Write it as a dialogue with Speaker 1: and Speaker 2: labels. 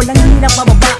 Speaker 1: walang hilang mababa